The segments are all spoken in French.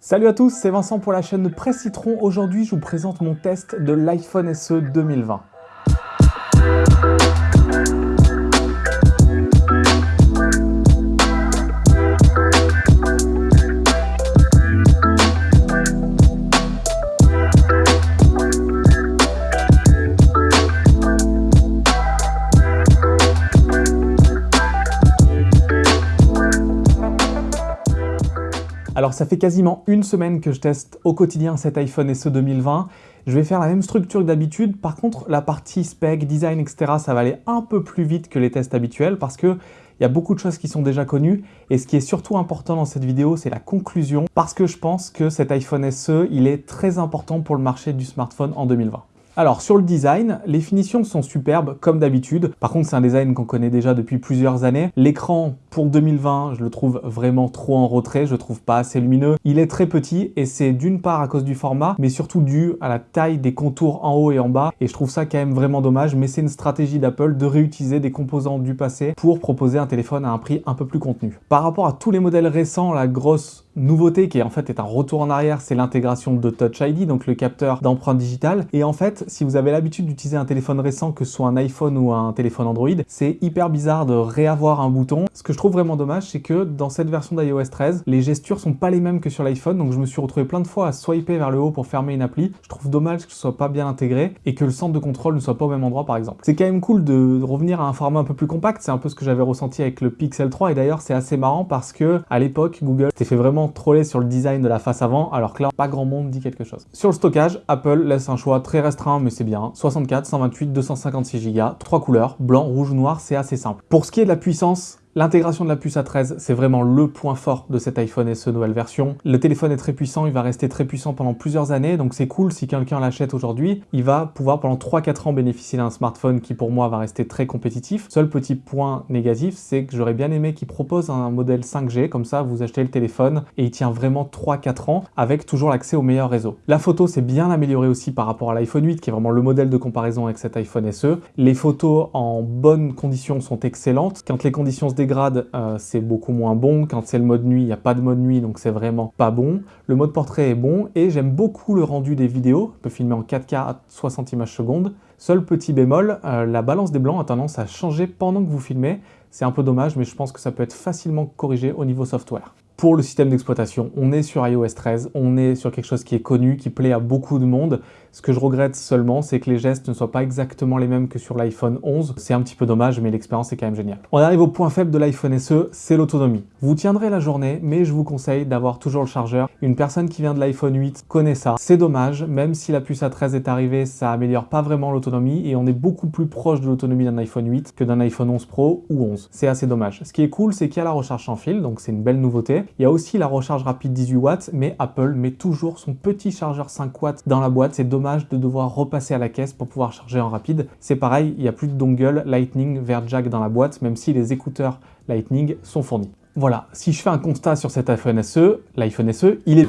Salut à tous, c'est Vincent pour la chaîne Presse Citron. Aujourd'hui, je vous présente mon test de l'iPhone SE 2020. Alors ça fait quasiment une semaine que je teste au quotidien cet iPhone SE 2020. Je vais faire la même structure que d'habitude. Par contre, la partie spec, design, etc., ça va aller un peu plus vite que les tests habituels parce que il y a beaucoup de choses qui sont déjà connues et ce qui est surtout important dans cette vidéo, c'est la conclusion parce que je pense que cet iPhone SE, il est très important pour le marché du smartphone en 2020. Alors sur le design, les finitions sont superbes comme d'habitude. Par contre, c'est un design qu'on connaît déjà depuis plusieurs années. L'écran pour 2020, je le trouve vraiment trop en retrait, je le trouve pas assez lumineux. Il est très petit et c'est d'une part à cause du format, mais surtout dû à la taille des contours en haut et en bas. Et je trouve ça quand même vraiment dommage, mais c'est une stratégie d'Apple de réutiliser des composants du passé pour proposer un téléphone à un prix un peu plus contenu. Par rapport à tous les modèles récents, la grosse nouveauté qui en fait est un retour en arrière, c'est l'intégration de Touch ID, donc le capteur d'empreinte digitale. Et en fait, si vous avez l'habitude d'utiliser un téléphone récent, que ce soit un iPhone ou un téléphone Android, c'est hyper bizarre de réavoir un bouton. Ce que je trouve vraiment dommage, c'est que dans cette version d'iOS 13, les gestures sont pas les mêmes que sur l'iPhone, donc je me suis retrouvé plein de fois à swiper vers le haut pour fermer une appli. Je trouve dommage que ce soit pas bien intégré et que le centre de contrôle ne soit pas au même endroit par exemple. C'est quand même cool de revenir à un format un peu plus compact, c'est un peu ce que j'avais ressenti avec le Pixel 3 et d'ailleurs c'est assez marrant parce que à l'époque Google s'était fait vraiment troller sur le design de la face avant, alors que là, pas grand monde dit quelque chose. Sur le stockage, Apple laisse un choix très restreint, mais c'est bien. 64, 128, 256 Go, trois couleurs, blanc, rouge, noir, c'est assez simple. Pour ce qui est de la puissance, L'intégration de la puce A13, c'est vraiment le point fort de cet iPhone SE nouvelle version. Le téléphone est très puissant, il va rester très puissant pendant plusieurs années, donc c'est cool si quelqu'un l'achète aujourd'hui, il va pouvoir pendant 3-4 ans bénéficier d'un smartphone qui pour moi va rester très compétitif. Seul petit point négatif, c'est que j'aurais bien aimé qu'il propose un modèle 5G, comme ça vous achetez le téléphone et il tient vraiment 3-4 ans avec toujours l'accès au meilleur réseau. La photo s'est bien améliorée aussi par rapport à l'iPhone 8 qui est vraiment le modèle de comparaison avec cet iPhone SE. Les photos en bonnes conditions sont excellentes. Quand les conditions se dégradent, euh, c'est beaucoup moins bon. Quand c'est le mode nuit, il n'y a pas de mode nuit, donc c'est vraiment pas bon. Le mode portrait est bon et j'aime beaucoup le rendu des vidéos. On peut filmer en 4K à 60 images secondes. Seul petit bémol, euh, la balance des blancs a tendance à changer pendant que vous filmez. C'est un peu dommage, mais je pense que ça peut être facilement corrigé au niveau software pour le système d'exploitation. On est sur iOS 13, on est sur quelque chose qui est connu, qui plaît à beaucoup de monde. Ce que je regrette seulement, c'est que les gestes ne soient pas exactement les mêmes que sur l'iPhone 11. C'est un petit peu dommage, mais l'expérience est quand même géniale. On arrive au point faible de l'iPhone SE, c'est l'autonomie. Vous tiendrez la journée, mais je vous conseille d'avoir toujours le chargeur. Une personne qui vient de l'iPhone 8 connaît ça. C'est dommage, même si la puce A13 est arrivée, ça améliore pas vraiment l'autonomie et on est beaucoup plus proche de l'autonomie d'un iPhone 8 que d'un iPhone 11 Pro ou 11. C'est assez dommage. Ce qui est cool, c'est qu'il y a la recharge sans fil, donc c'est une belle nouveauté. Il y a aussi la recharge rapide 18 watts, mais Apple met toujours son petit chargeur 5 watts dans la boîte. C'est dommage de devoir repasser à la caisse pour pouvoir charger en rapide. C'est pareil, il n'y a plus de dongle Lightning vers jack dans la boîte, même si les écouteurs Lightning sont fournis. Voilà, si je fais un constat sur cet iPhone SE, l'iPhone SE, il est.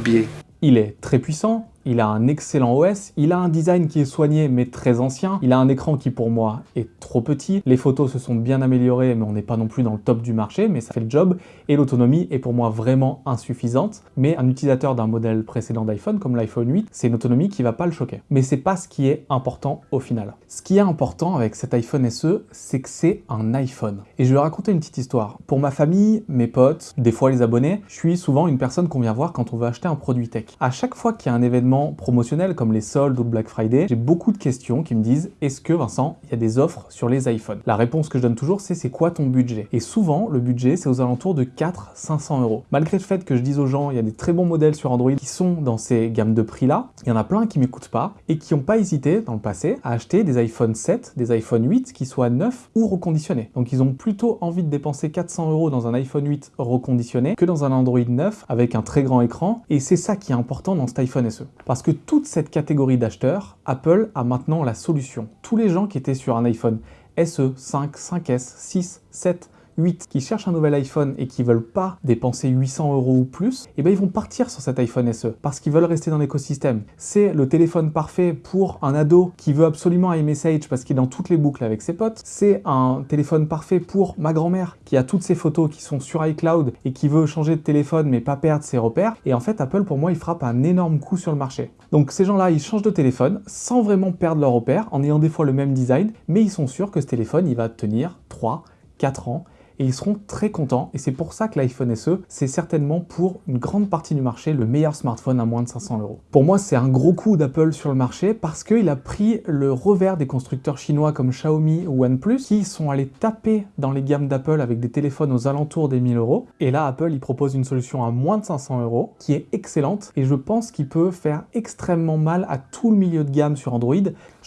Il est très puissant, il a un excellent OS, il a un design qui est soigné mais très ancien, il a un écran qui pour moi est trop petit, les photos se sont bien améliorées mais on n'est pas non plus dans le top du marché mais ça fait le job et l'autonomie est pour moi vraiment insuffisante mais un utilisateur d'un modèle précédent d'iPhone comme l'iPhone 8 c'est une autonomie qui va pas le choquer. Mais c'est pas ce qui est important au final. Ce qui est important avec cet iPhone SE c'est que c'est un iPhone. Et je vais raconter une petite histoire. Pour ma famille, mes potes, des fois les abonnés, je suis souvent une personne qu'on vient voir quand on veut acheter un produit tech. À chaque fois qu'il y a un événement promotionnels comme les soldes ou le Black Friday, j'ai beaucoup de questions qui me disent « Est-ce que, Vincent, il y a des offres sur les iPhones ?» La réponse que je donne toujours, c'est « C'est quoi ton budget ?» Et souvent, le budget, c'est aux alentours de 400-500 euros. Malgré le fait que je dise aux gens, il y a des très bons modèles sur Android qui sont dans ces gammes de prix-là, il y en a plein qui m'écoutent pas et qui n'ont pas hésité, dans le passé, à acheter des iPhone 7, des iPhone 8 qui soient neufs ou reconditionnés. Donc ils ont plutôt envie de dépenser 400 euros dans un iPhone 8 reconditionné que dans un Android 9 avec un très grand écran. Et c'est ça qui est important dans cet iPhone SE. Parce que toute cette catégorie d'acheteurs, Apple a maintenant la solution. Tous les gens qui étaient sur un iPhone SE, 5, 5S, 6, 7, 8 qui cherchent un nouvel iPhone et qui veulent pas dépenser 800 euros ou plus, et eh ben ils vont partir sur cet iPhone SE parce qu'ils veulent rester dans l'écosystème. C'est le téléphone parfait pour un ado qui veut absolument iMessage parce qu'il est dans toutes les boucles avec ses potes. C'est un téléphone parfait pour ma grand-mère qui a toutes ses photos qui sont sur iCloud et qui veut changer de téléphone mais pas perdre ses repères. Et en fait, Apple, pour moi, il frappe un énorme coup sur le marché. Donc ces gens-là, ils changent de téléphone sans vraiment perdre leurs repères, en ayant des fois le même design, mais ils sont sûrs que ce téléphone, il va tenir 3, 4 ans et ils seront très contents. Et c'est pour ça que l'iPhone SE, c'est certainement pour une grande partie du marché le meilleur smartphone à moins de 500 euros. Pour moi, c'est un gros coup d'Apple sur le marché parce qu'il a pris le revers des constructeurs chinois comme Xiaomi ou OnePlus qui sont allés taper dans les gammes d'Apple avec des téléphones aux alentours des 1000 euros. Et là, Apple, il propose une solution à moins de 500 euros qui est excellente et je pense qu'il peut faire extrêmement mal à tout le milieu de gamme sur Android.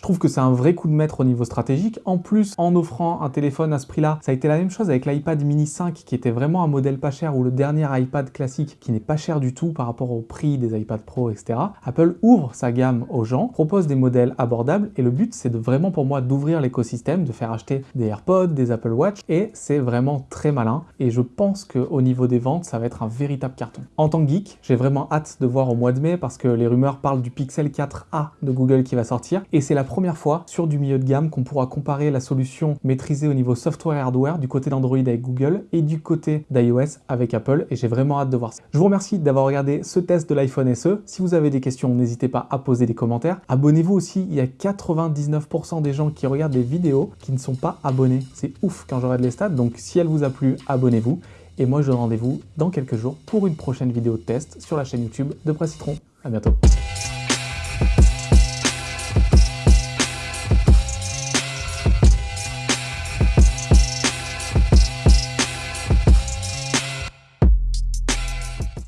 Je trouve que c'est un vrai coup de maître au niveau stratégique. En plus, en offrant un téléphone à ce prix-là, ça a été la même chose avec l'iPad mini 5 qui était vraiment un modèle pas cher ou le dernier iPad classique qui n'est pas cher du tout par rapport au prix des iPad Pro, etc. Apple ouvre sa gamme aux gens, propose des modèles abordables et le but c'est vraiment pour moi d'ouvrir l'écosystème, de faire acheter des AirPods, des Apple Watch et c'est vraiment très malin et je pense qu'au niveau des ventes, ça va être un véritable carton. En tant que geek, j'ai vraiment hâte de voir au mois de mai parce que les rumeurs parlent du Pixel 4a de Google qui va sortir et c'est la première fois sur du milieu de gamme qu'on pourra comparer la solution maîtrisée au niveau software et hardware du côté d'Android avec Google et du côté d'iOS avec Apple et j'ai vraiment hâte de voir ça. Je vous remercie d'avoir regardé ce test de l'iPhone SE. Si vous avez des questions, n'hésitez pas à poser des commentaires. Abonnez-vous aussi, il y a 99% des gens qui regardent des vidéos qui ne sont pas abonnés. C'est ouf quand je regarde les stats, donc si elle vous a plu, abonnez-vous. Et moi, je donne rendez-vous dans quelques jours pour une prochaine vidéo de test sur la chaîne YouTube de Presse Citron. À bientôt.